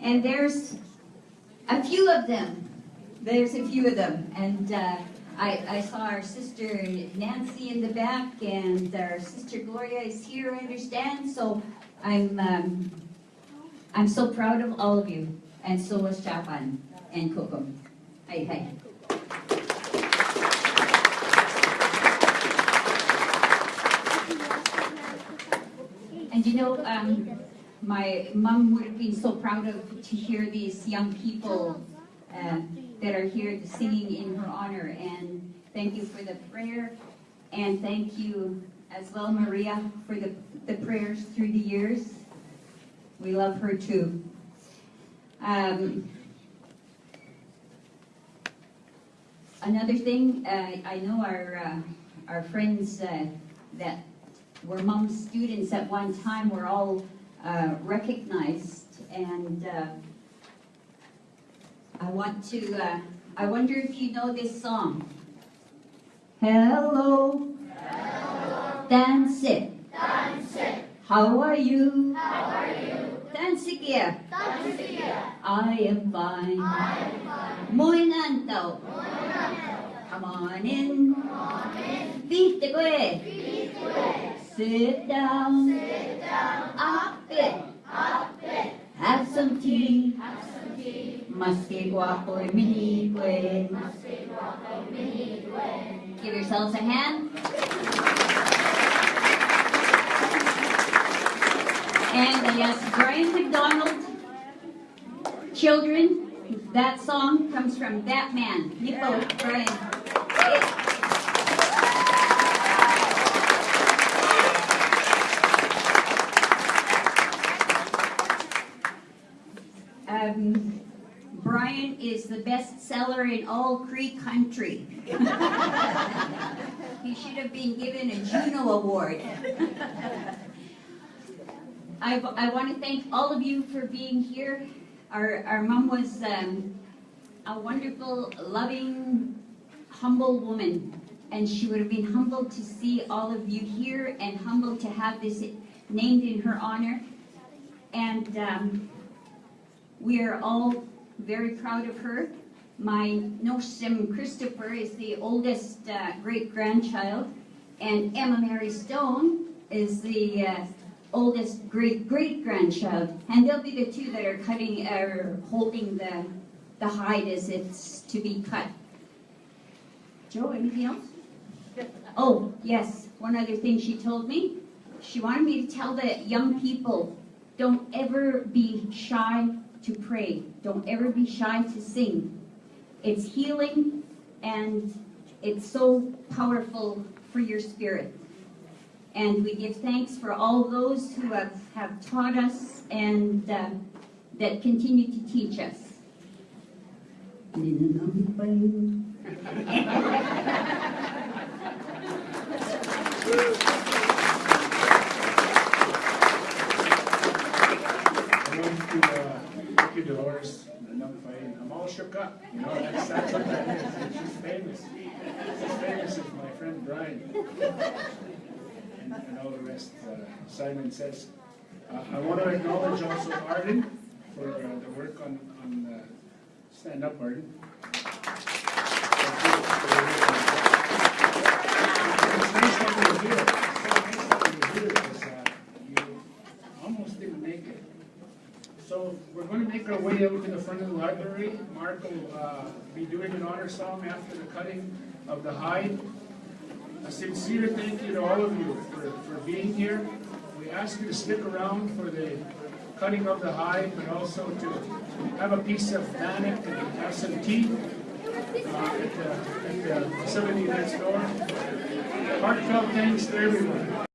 And there's a few of them. There's a few of them. And uh, I, I saw our sister Nancy in the back, and our sister Gloria is here, I understand. So I'm, um, I'm so proud of all of you. And so is Japan and Kokum. Hi, hi. And you know, um, my mom would have been so proud of to hear these young people uh, that are here singing in her honor. And thank you for the prayer, and thank you as well, Maria, for the, the prayers through the years. We love her too. Um, another thing, uh, I know our uh, our friends uh, that were mom's students at one time were all uh, recognized, and uh, I want to. Uh, I wonder if you know this song. Hello, dance it. How are you? Dance again. I am fine. Muy nanto. Come on in. Beat the way. Sit down. Up it. Have some tea. Mas que guapo y mini buen. Give yourselves a hand. And yes, Brian McDonald, Children, that song comes from that man, Nippo Brian. Um, Brian is the best seller in all Cree country. he should have been given a Juno Award. I, I want to thank all of you for being here. Our, our mom was um, a wonderful, loving, humble woman. And she would have been humbled to see all of you here and humbled to have this named in her honor. And um, we are all very proud of her. My Noshim Christopher is the oldest uh, great-grandchild, and Emma Mary Stone is the uh, oldest great-great-grandchild. And they'll be the two that are cutting or holding the, the hide as it's to be cut. Joe, anything else? Oh, yes, one other thing she told me. She wanted me to tell the young people, don't ever be shy to pray. Don't ever be shy to sing. It's healing and it's so powerful for your spirit. And we give thanks for all those who have, have taught us and uh, that continue to teach us. I want to, uh, Dolores, enough fighting. I'm all shook up, you know, that's, that's what that is. She's famous. She's famous as my friend Brian. And, and all the rest, uh, Simon says. Uh, I want to acknowledge also Arden for uh, the work on, on, uh, stand up, Arden. It's nice that you're here. It's so nice that you're here, because, uh, you almost didn't make it. So we're going to make our way over to the front of the library. Mark will uh, be doing an honor song after the cutting of the hide. A sincere thank you to all of you for, for being here. We ask you to stick around for the cutting of the hide, but also to have a piece of bannock and have some tea uh, at the, at the facility next door. Heartfelt thanks to everyone.